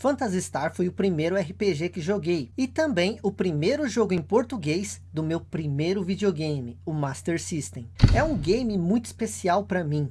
Phantasy Star foi o primeiro RPG que joguei. E também o primeiro jogo em português do meu primeiro videogame, o Master System. É um game muito especial para mim.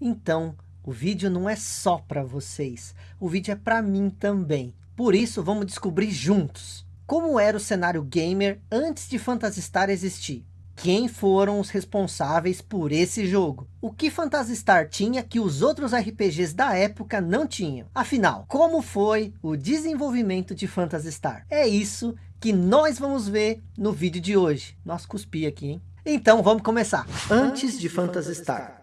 Então, o vídeo não é só para vocês. O vídeo é para mim também. Por isso, vamos descobrir juntos. Como era o cenário gamer antes de Phantasy Star existir? Quem foram os responsáveis por esse jogo. O que Phantasy Star tinha que os outros RPGs da época não tinham. Afinal, como foi o desenvolvimento de Phantasy Star? É isso que nós vamos ver no vídeo de hoje. Nossa, cuspi aqui, hein? Então vamos começar. Antes de Phantasy Star.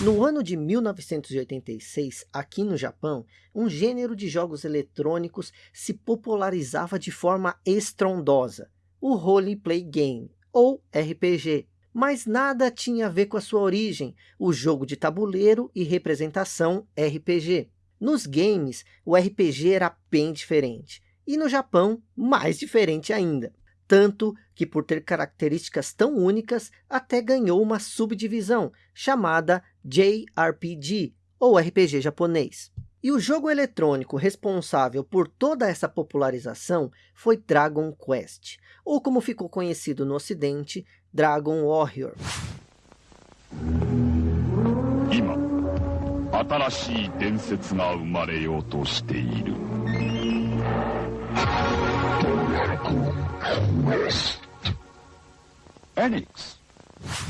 No ano de 1986, aqui no Japão, um gênero de jogos eletrônicos se popularizava de forma estrondosa. O Roleplay Game, ou RPG. Mas nada tinha a ver com a sua origem, o jogo de tabuleiro e representação RPG. Nos games, o RPG era bem diferente. E no Japão, mais diferente ainda. Tanto que por ter características tão únicas, até ganhou uma subdivisão, chamada JRPG, ou RPG japonês. E o jogo eletrônico responsável por toda essa popularização foi Dragon Quest, ou como ficou conhecido no ocidente, Dragon Warrior. Enix.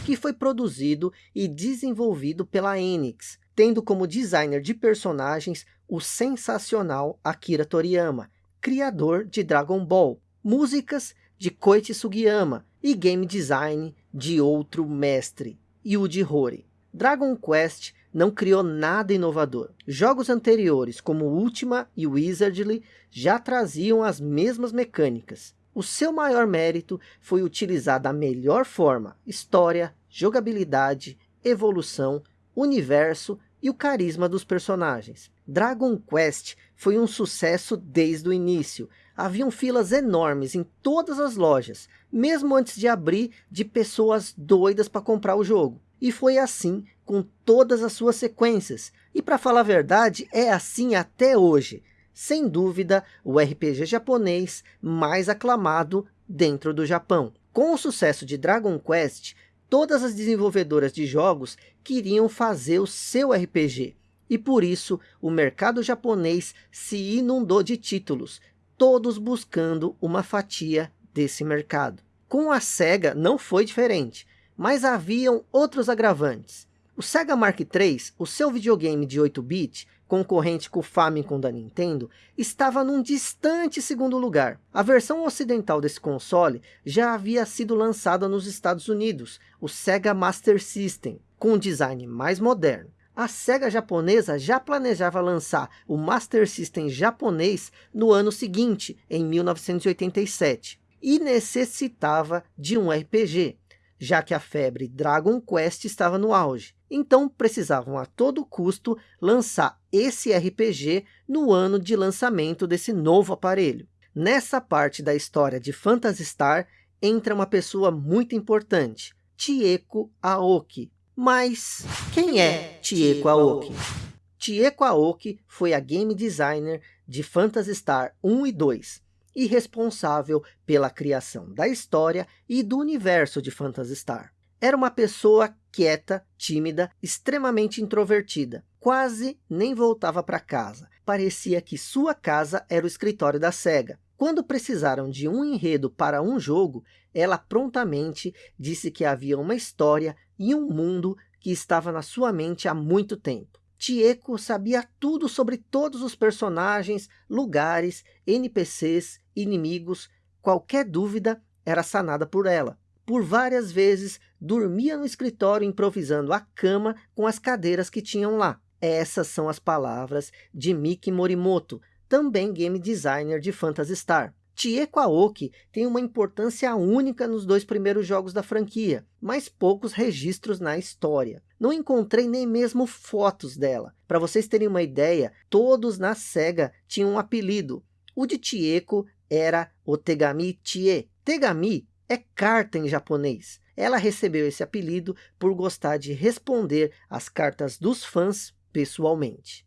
Que foi produzido e desenvolvido pela Enix, tendo como designer de personagens o sensacional Akira Toriyama, criador de Dragon Ball, músicas de Koichi Sugiyama e game design de outro mestre, Yuji Horii. Dragon Quest não criou nada inovador. Jogos anteriores, como Ultima e Wizardly, já traziam as mesmas mecânicas. O seu maior mérito foi utilizar da melhor forma história, jogabilidade, evolução, universo e o carisma dos personagens. Dragon Quest foi um sucesso desde o início. Haviam filas enormes em todas as lojas, mesmo antes de abrir de pessoas doidas para comprar o jogo. E foi assim com todas as suas sequências. E para falar a verdade, é assim até hoje. Sem dúvida, o RPG japonês mais aclamado dentro do Japão. Com o sucesso de Dragon Quest, todas as desenvolvedoras de jogos queriam fazer o seu RPG. E por isso, o mercado japonês se inundou de títulos, todos buscando uma fatia desse mercado. Com a SEGA não foi diferente, mas haviam outros agravantes. O Sega Mark III, o seu videogame de 8-bit, concorrente com o Famicom da Nintendo, estava num distante segundo lugar. A versão ocidental desse console já havia sido lançada nos Estados Unidos, o Sega Master System, com um design mais moderno. A SEGA japonesa já planejava lançar o Master System japonês no ano seguinte, em 1987, e necessitava de um RPG, já que a febre Dragon Quest estava no auge. Então precisavam a todo custo lançar esse RPG no ano de lançamento desse novo aparelho. Nessa parte da história de Phantasy Star entra uma pessoa muito importante, Chieko Aoki, mas quem é Chieko Aoki? Chieko Aoki foi a game designer de Phantasy Star 1 e 2 e responsável pela criação da história e do universo de Phantasy Star. Era uma pessoa quieta, tímida, extremamente introvertida. Quase nem voltava para casa. Parecia que sua casa era o escritório da SEGA. Quando precisaram de um enredo para um jogo, ela prontamente disse que havia uma história e um mundo que estava na sua mente há muito tempo. Tieko sabia tudo sobre todos os personagens, lugares, NPCs, inimigos. Qualquer dúvida era sanada por ela. Por várias vezes, dormia no escritório improvisando a cama com as cadeiras que tinham lá. Essas são as palavras de Miki Morimoto, também game designer de Phantasy Star. Chieko Aoki tem uma importância única nos dois primeiros jogos da franquia, mas poucos registros na história. Não encontrei nem mesmo fotos dela. Para vocês terem uma ideia, todos na SEGA tinham um apelido. O de Chieko era o Tegami Chie. Tegami é carta em japonês. Ela recebeu esse apelido por gostar de responder as cartas dos fãs pessoalmente.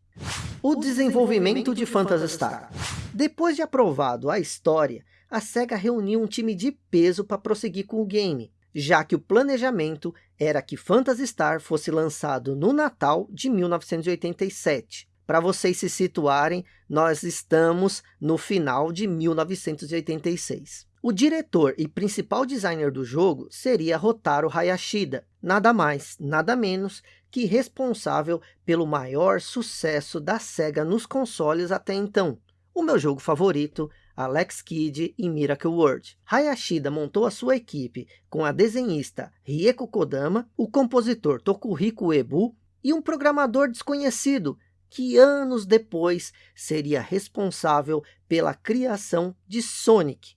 O desenvolvimento de Phantasy Star. Depois de aprovado a história, a SEGA reuniu um time de peso para prosseguir com o game, já que o planejamento era que Phantasy Star fosse lançado no Natal de 1987. Para vocês se situarem, nós estamos no final de 1986. O diretor e principal designer do jogo seria Rotaro Hayashida, nada mais, nada menos que responsável pelo maior sucesso da SEGA nos consoles até então. O meu jogo favorito, Alex Kidd e Miracle World. Hayashida montou a sua equipe com a desenhista Rieko Kodama, o compositor Tokuhiko Ebu e um programador desconhecido que anos depois seria responsável pela criação de Sonic,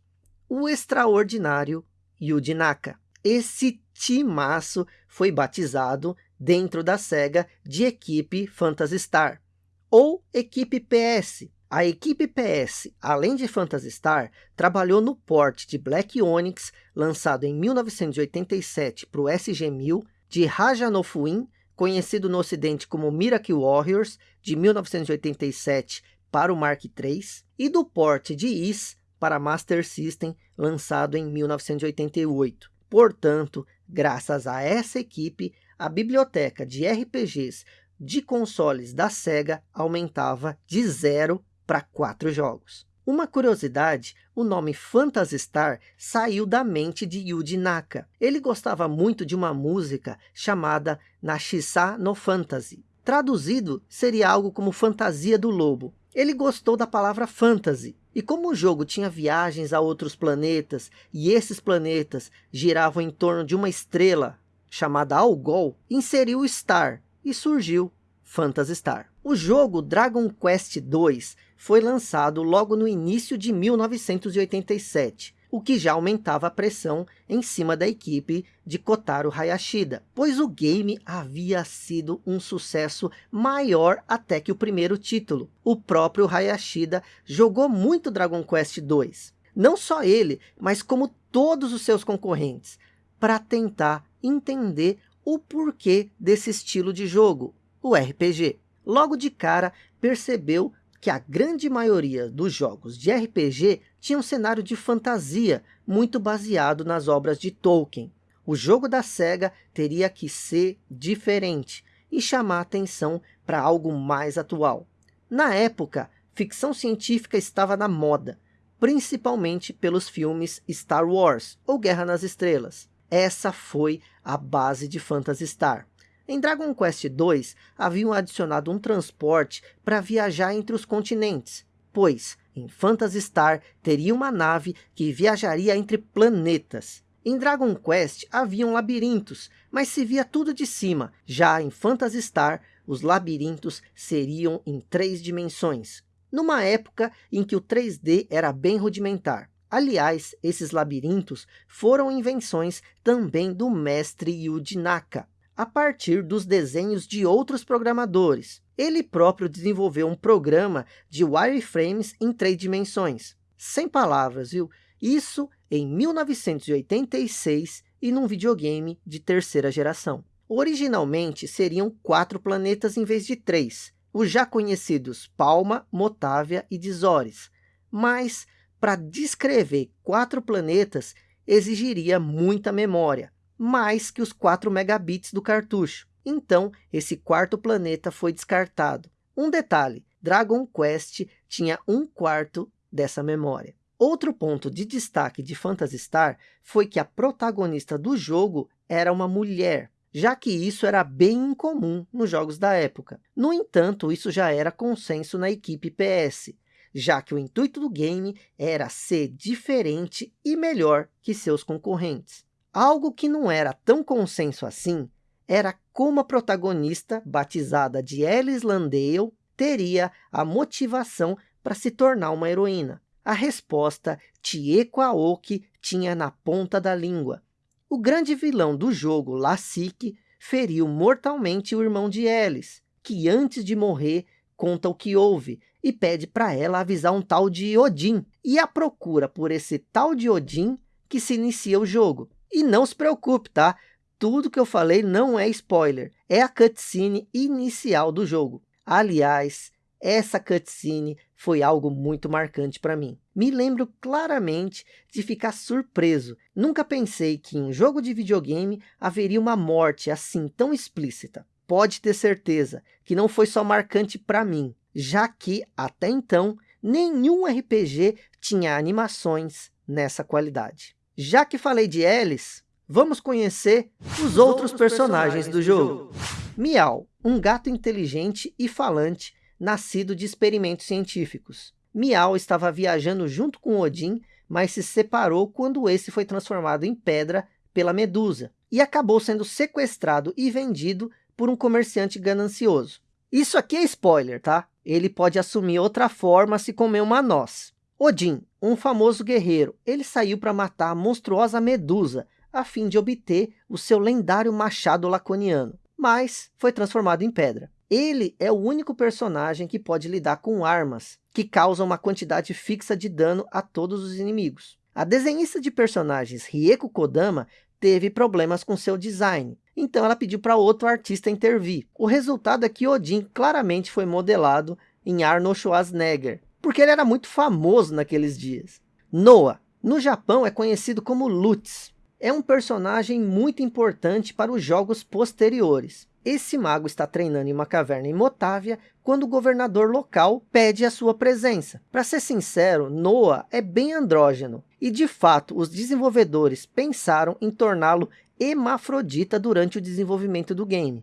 o extraordinário Yuji Naka. Esse timaço foi batizado dentro da SEGA de equipe Phantasy Star, ou equipe PS. A equipe PS, além de Phantasy Star, trabalhou no port de Black Onyx, lançado em 1987 para o SG-1000, de Raja conhecido no ocidente como Miracle Warriors, de 1987 para o Mark III, e do port de Is para Master System, lançado em 1988. Portanto, graças a essa equipe, a biblioteca de RPGs de consoles da SEGA aumentava de 0 para 4 jogos. Uma curiosidade, o nome Phantasy Star saiu da mente de Yuji Naka. Ele gostava muito de uma música chamada Nashisa no Fantasy. Traduzido, seria algo como Fantasia do Lobo. Ele gostou da palavra fantasy, e como o jogo tinha viagens a outros planetas, e esses planetas giravam em torno de uma estrela chamada Algol, inseriu Star, e surgiu Phantasy Star. O jogo Dragon Quest II foi lançado logo no início de 1987, o que já aumentava a pressão em cima da equipe de Kotaro Hayashida, pois o game havia sido um sucesso maior até que o primeiro título. O próprio Hayashida jogou muito Dragon Quest II, não só ele, mas como todos os seus concorrentes, para tentar entender o porquê desse estilo de jogo, o RPG. Logo de cara, percebeu que a grande maioria dos jogos de RPG tinha um cenário de fantasia, muito baseado nas obras de Tolkien. O jogo da SEGA teria que ser diferente e chamar atenção para algo mais atual. Na época, ficção científica estava na moda, principalmente pelos filmes Star Wars ou Guerra nas Estrelas. Essa foi a base de Phantasy Star. Em Dragon Quest II, haviam adicionado um transporte para viajar entre os continentes, pois em Phantasy Star teria uma nave que viajaria entre planetas. Em Dragon Quest haviam labirintos, mas se via tudo de cima. Já em Phantasy Star, os labirintos seriam em três dimensões, numa época em que o 3D era bem rudimentar. Aliás, esses labirintos foram invenções também do mestre Yuji Naka, a partir dos desenhos de outros programadores. Ele próprio desenvolveu um programa de wireframes em três dimensões. Sem palavras, viu? Isso em 1986 e num videogame de terceira geração. Originalmente seriam quatro planetas em vez de três, os já conhecidos Palma, Motávia e Dizores. Mas, para descrever quatro planetas, exigiria muita memória mais que os 4 megabits do cartucho. Então, esse quarto planeta foi descartado. Um detalhe, Dragon Quest tinha um quarto dessa memória. Outro ponto de destaque de Phantasy Star foi que a protagonista do jogo era uma mulher, já que isso era bem incomum nos jogos da época. No entanto, isso já era consenso na equipe PS, já que o intuito do game era ser diferente e melhor que seus concorrentes. Algo que não era tão consenso assim, era como a protagonista, batizada de Alice Landale, teria a motivação para se tornar uma heroína. A resposta Tieko Aoki tinha na ponta da língua. O grande vilão do jogo, Lassik, feriu mortalmente o irmão de Alice, que antes de morrer conta o que houve e pede para ela avisar um tal de Odin. E a procura por esse tal de Odin que se inicia o jogo. E não se preocupe, tá? Tudo que eu falei não é spoiler, é a cutscene inicial do jogo. Aliás, essa cutscene foi algo muito marcante para mim. Me lembro claramente de ficar surpreso. Nunca pensei que em um jogo de videogame haveria uma morte assim tão explícita. Pode ter certeza que não foi só marcante para mim, já que, até então, nenhum RPG tinha animações nessa qualidade. Já que falei de Alice, vamos conhecer os, os outros, personagens, personagens do jogo. Miau, um gato inteligente e falante nascido de experimentos científicos. Miau estava viajando junto com Odin, mas se separou quando esse foi transformado em pedra pela Medusa, e acabou sendo sequestrado e vendido por um comerciante ganancioso. Isso aqui é spoiler, tá? Ele pode assumir outra forma se comer uma noz. Odin, um famoso guerreiro, ele saiu para matar a monstruosa Medusa, a fim de obter o seu lendário machado laconiano, mas foi transformado em pedra. Ele é o único personagem que pode lidar com armas, que causam uma quantidade fixa de dano a todos os inimigos. A desenhista de personagens Rieko Kodama teve problemas com seu design, então ela pediu para outro artista intervir. O resultado é que Odin claramente foi modelado em Arnold Schwarzenegger, porque ele era muito famoso naqueles dias. Noah, no Japão é conhecido como Lutz, é um personagem muito importante para os jogos posteriores. Esse mago está treinando em uma caverna em Motávia quando o governador local pede a sua presença. Para ser sincero, Noah é bem andrógeno e de fato os desenvolvedores pensaram em torná-lo hermafrodita durante o desenvolvimento do game.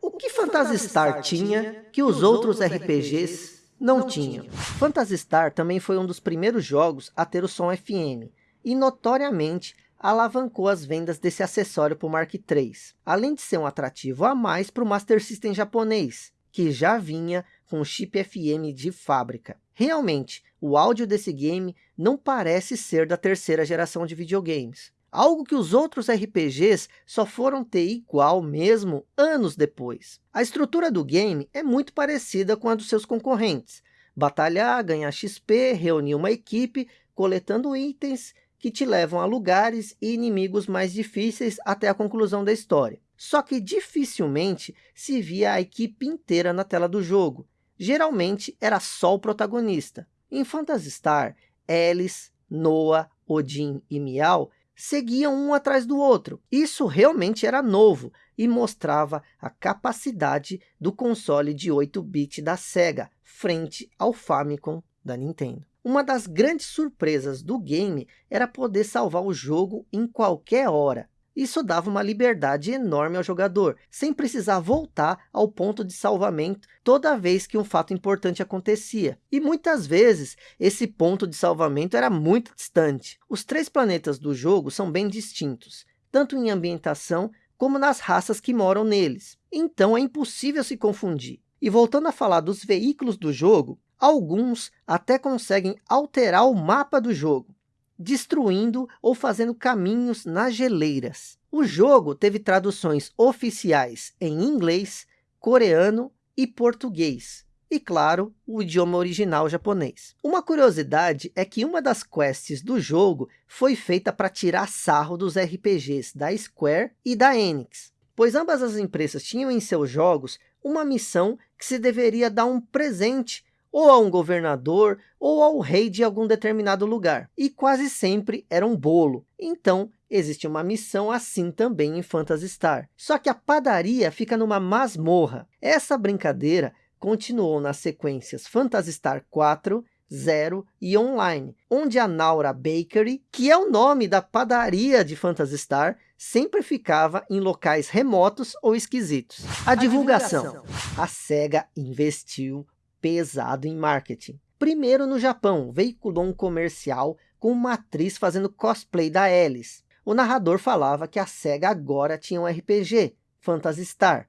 O que Phantasy Star tinha que os outros RPGs não tinham? Phantasy Star também foi um dos primeiros jogos a ter o som FM e notoriamente alavancou as vendas desse acessório para o Mark III, além de ser um atrativo a mais para o Master System japonês, que já vinha com chip FM de fábrica. Realmente, o áudio desse game não parece ser da terceira geração de videogames. Algo que os outros RPGs só foram ter igual mesmo anos depois. A estrutura do game é muito parecida com a dos seus concorrentes. Batalhar, ganhar XP, reunir uma equipe, coletando itens que te levam a lugares e inimigos mais difíceis até a conclusão da história. Só que dificilmente se via a equipe inteira na tela do jogo. Geralmente era só o protagonista. Em Phantasy Star, Alice, Noah, Odin e Miau seguiam um atrás do outro. Isso realmente era novo e mostrava a capacidade do console de 8-bit da SEGA frente ao Famicom da Nintendo. Uma das grandes surpresas do game era poder salvar o jogo em qualquer hora. Isso dava uma liberdade enorme ao jogador, sem precisar voltar ao ponto de salvamento toda vez que um fato importante acontecia. E muitas vezes, esse ponto de salvamento era muito distante. Os três planetas do jogo são bem distintos, tanto em ambientação como nas raças que moram neles. Então é impossível se confundir. E voltando a falar dos veículos do jogo, Alguns até conseguem alterar o mapa do jogo, destruindo ou fazendo caminhos nas geleiras. O jogo teve traduções oficiais em inglês, coreano e português. E claro, o idioma original japonês. Uma curiosidade é que uma das quests do jogo foi feita para tirar sarro dos RPGs da Square e da Enix. Pois ambas as empresas tinham em seus jogos uma missão que se deveria dar um presente ou a um governador, ou ao rei de algum determinado lugar. E quase sempre era um bolo. Então, existe uma missão assim também em Phantasy Star. Só que a padaria fica numa masmorra. Essa brincadeira continuou nas sequências Phantasy Star 4, Zero e Online, onde a Naura Bakery, que é o nome da padaria de Phantasy Star, sempre ficava em locais remotos ou esquisitos. A, divulgação. A SEGA investiu pesado em marketing. Primeiro no Japão, veiculou um comercial com uma atriz fazendo cosplay da Alice. O narrador falava que a SEGA agora tinha um RPG, Phantasy Star.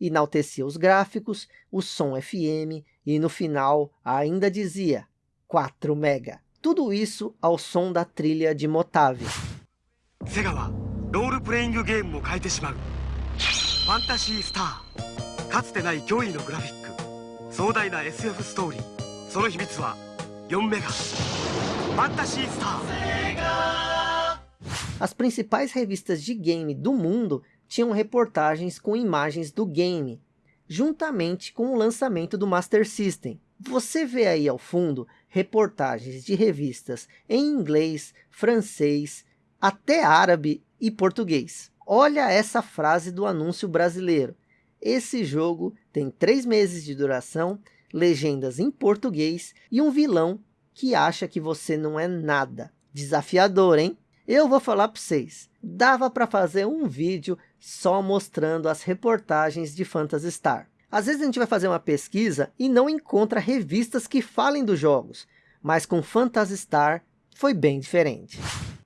Enaltecia os gráficos, o som FM e no final ainda dizia 4 mega. Tudo isso ao som da trilha de Motave. Sega wa role playing game mo kaete shimau. Fantasy Star. かつてない驚異のグラフィック壮大な SF ストーリーその秘密は4メガファンタシースター As principais revistas de game do mundo tinham reportagens com imagens do game. juntamente com o lançamento do Master System. Você vê aí ao fundo reportagens de revistas em inglês, francês, até árabe e português. Olha essa frase do anúncio brasileiro. Esse jogo tem três meses de duração, legendas em português e um vilão que acha que você não é nada. Desafiador, hein? Eu vou falar para vocês. Dava para fazer um vídeo só mostrando as reportagens de Phantasy Star. Às vezes a gente vai fazer uma pesquisa e não encontra revistas que falem dos jogos. Mas com Phantasy Star foi bem diferente.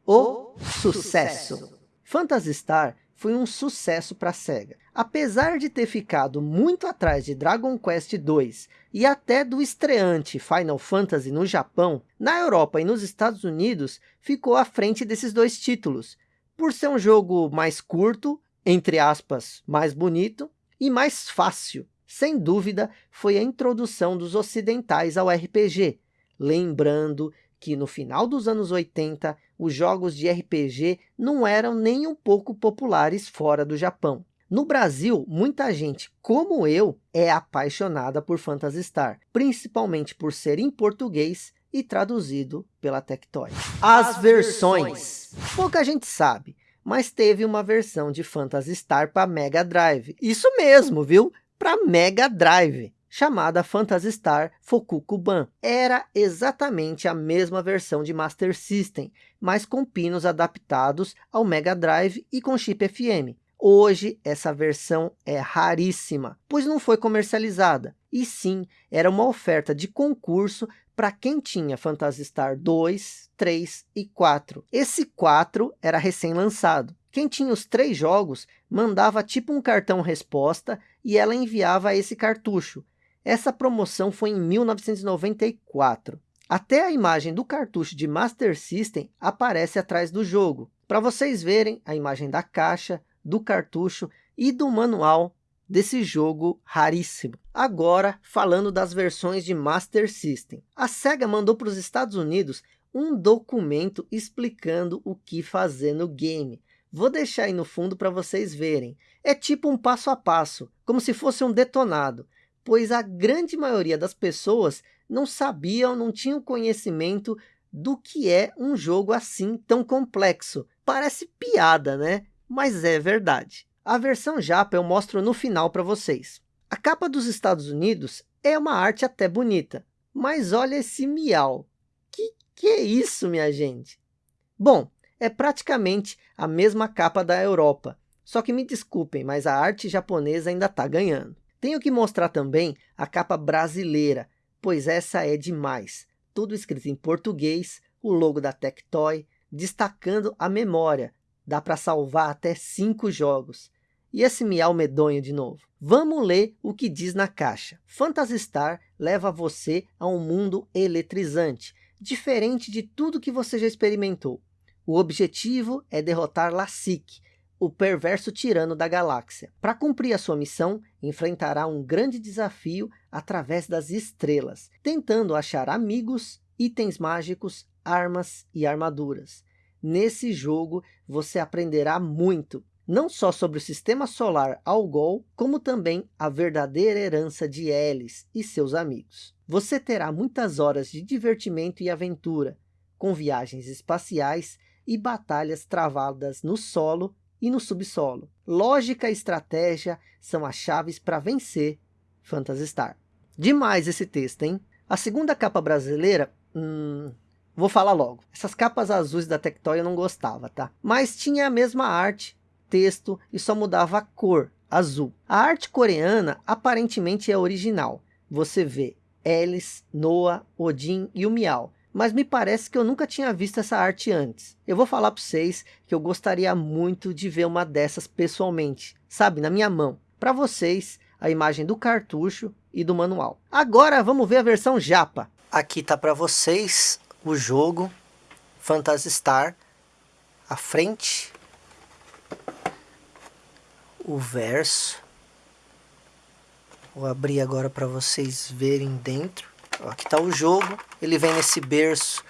O sucesso. Phantasy Star foi um sucesso para a SEGA. Apesar de ter ficado muito atrás de Dragon Quest II e até do estreante Final Fantasy no Japão, na Europa e nos Estados Unidos ficou à frente desses dois títulos, por ser um jogo mais curto, entre aspas, mais bonito e mais fácil. Sem dúvida, foi a introdução dos ocidentais ao RPG, lembrando que no final dos anos 80, os jogos de RPG não eram nem um pouco populares fora do Japão. No Brasil, muita gente, como eu, é apaixonada por Phantasy Star, principalmente por ser em português e traduzido pela Tectoy. As, As versões. versões. Pouca gente sabe, mas teve uma versão de Phantasy Star para Mega Drive. Isso mesmo, viu? Para Mega Drive chamada Phantasy Fokukuban. Era exatamente a mesma versão de Master System, mas com pinos adaptados ao Mega Drive e com chip FM. Hoje, essa versão é raríssima, pois não foi comercializada. E sim, era uma oferta de concurso para quem tinha Phantasy Star 2, 3 e 4. Esse 4 era recém-lançado. Quem tinha os três jogos mandava tipo um cartão resposta e ela enviava esse cartucho. Essa promoção foi em 1994. Até a imagem do cartucho de Master System aparece atrás do jogo, para vocês verem a imagem da caixa, do cartucho e do manual desse jogo raríssimo. Agora, falando das versões de Master System. A SEGA mandou para os Estados Unidos um documento explicando o que fazer no game. Vou deixar aí no fundo para vocês verem. É tipo um passo a passo, como se fosse um detonado pois a grande maioria das pessoas não sabiam, não tinham conhecimento do que é um jogo assim tão complexo. Parece piada, né? Mas é verdade. A versão japa eu mostro no final para vocês. A capa dos Estados Unidos é uma arte até bonita, mas olha esse miau. Que que é isso, minha gente? Bom, é praticamente a mesma capa da Europa, só que me desculpem, mas a arte japonesa ainda está ganhando. Tenho que mostrar também a capa brasileira, pois essa é demais. Tudo escrito em português, o logo da Tectoy, destacando a memória. Dá para salvar até cinco jogos. E esse miau medonho de novo. Vamos ler o que diz na caixa. Phantasy Star leva você a um mundo eletrizante, diferente de tudo que você já experimentou. O objetivo é derrotar Lassic, o perverso tirano da galáxia. Para cumprir a sua missão, enfrentará um grande desafio através das estrelas, tentando achar amigos, itens mágicos, armas e armaduras. Nesse jogo, você aprenderá muito, não só sobre o sistema solar Algol, como também a verdadeira herança de Elis e seus amigos. Você terá muitas horas de divertimento e aventura, com viagens espaciais e batalhas travadas no solo e no subsolo. Lógica e estratégia são as chaves para vencer Phantasy. Demais esse texto, hein? A segunda capa brasileira, hum, vou falar logo. Essas capas azuis da Tectoy eu não gostava, tá? Mas tinha a mesma arte, texto e só mudava a cor, azul. A arte coreana aparentemente é original. Você vê Alice, Noah, Odin e o Miau mas me parece que eu nunca tinha visto essa arte antes. Eu vou falar para vocês que eu gostaria muito de ver uma dessas pessoalmente, sabe, na minha mão. Para vocês, a imagem do cartucho e do manual. Agora vamos ver a versão japa. Aqui tá para vocês o jogo Phantasy Star, a frente, o verso. Vou abrir agora para vocês verem dentro. Aqui está o jogo, ele vem nesse berço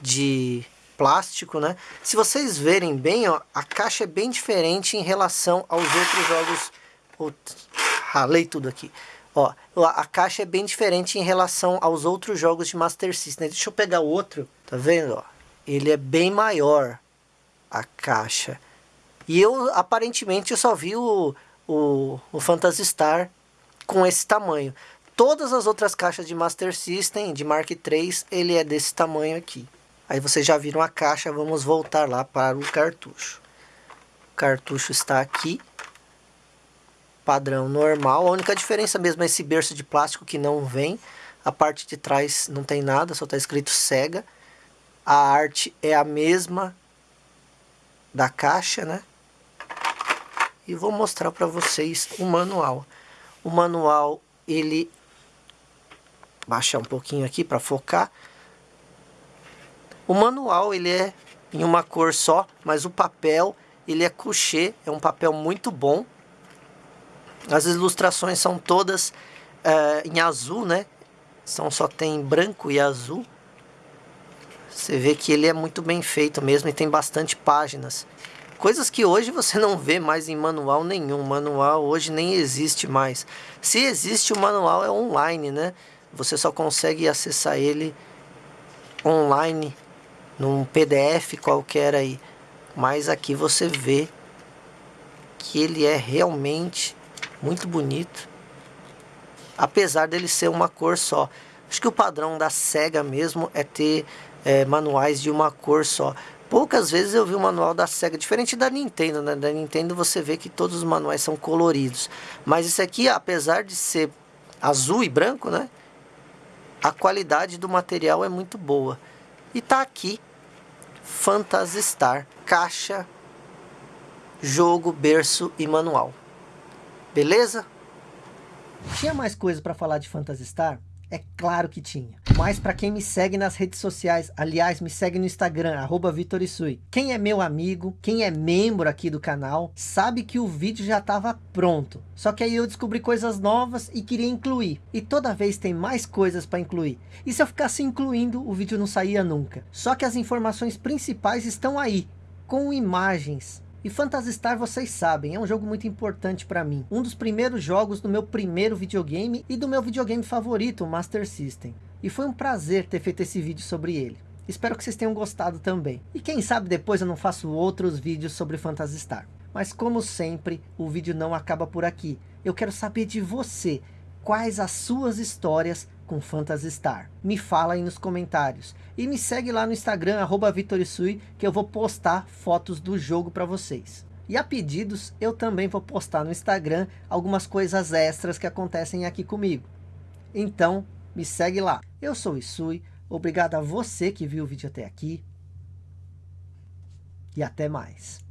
de plástico, né? Se vocês verem bem, ó, a caixa é bem diferente em relação aos outros jogos. ralei tudo aqui. Ó, a caixa é bem diferente em relação aos outros jogos de Master System. Deixa eu pegar o outro, tá vendo? Ó, ele é bem maior, a caixa. E eu, aparentemente, eu só vi o, o, o Phantasy Star com esse tamanho. Todas as outras caixas de Master System, de Mark III, ele é desse tamanho aqui. Aí vocês já viram a caixa, vamos voltar lá para o cartucho. O cartucho está aqui padrão normal. A única diferença mesmo é esse berço de plástico que não vem. A parte de trás não tem nada, só está escrito Sega. A arte é a mesma da caixa, né? E vou mostrar para vocês o manual. O manual, ele... Baixar um pouquinho aqui para focar. O manual, ele é em uma cor só, mas o papel, ele é couché, é um papel muito bom. As ilustrações são todas uh, em azul, né? São, só tem branco e azul. Você vê que ele é muito bem feito mesmo e tem bastante páginas. Coisas que hoje você não vê mais em manual nenhum. Manual hoje nem existe mais. Se existe o manual é online, né? Você só consegue acessar ele online num PDF qualquer aí. Mas aqui você vê que ele é realmente muito bonito. Apesar dele ser uma cor só. Acho que o padrão da SEGA mesmo é ter é, manuais de uma cor só. Poucas vezes eu vi um manual da SEGA, diferente da Nintendo, né? Da Nintendo você vê que todos os manuais são coloridos. Mas esse aqui, apesar de ser azul e branco, né? A qualidade do material é muito boa. E tá aqui, Phantasy Star, caixa, jogo, berço e manual. Beleza? Tinha mais coisa para falar de Phantasy Star? É claro que tinha. Mas para quem me segue nas redes sociais, aliás, me segue no Instagram, arroba Vitorisui. Quem é meu amigo, quem é membro aqui do canal, sabe que o vídeo já estava pronto. Só que aí eu descobri coisas novas e queria incluir. E toda vez tem mais coisas para incluir. E se eu ficasse incluindo, o vídeo não saía nunca. Só que as informações principais estão aí, com imagens, e Phantasy vocês sabem, é um jogo muito importante para mim. Um dos primeiros jogos do meu primeiro videogame e do meu videogame favorito, o Master System. E foi um prazer ter feito esse vídeo sobre ele. Espero que vocês tenham gostado também. E quem sabe depois eu não faço outros vídeos sobre Phantasy Star. Mas como sempre, o vídeo não acaba por aqui. Eu quero saber de você, quais as suas histórias com Phantasy Star. Me fala aí nos comentários. E me segue lá no Instagram, arroba Vitorisui, que eu vou postar fotos do jogo para vocês. E a pedidos, eu também vou postar no Instagram algumas coisas extras que acontecem aqui comigo. Então, me segue lá. Eu sou o Isui, obrigado a você que viu o vídeo até aqui. E até mais.